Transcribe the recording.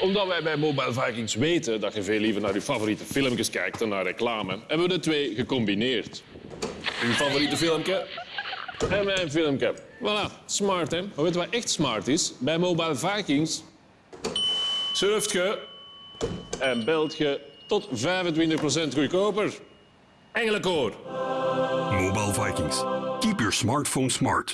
Omdat wij bij Mobile Vikings weten dat je veel liever naar je favoriete filmpjes kijkt dan naar reclame, hebben we de twee gecombineerd. Je favoriete filmpje? En mijn filmpje. Voilà, smart hè. Maar weet je wat echt smart is? Bij Mobile Vikings surft je en belt je tot 25% goedkoper. Engelenkoor. Mobile Vikings. Keep your smartphone smart.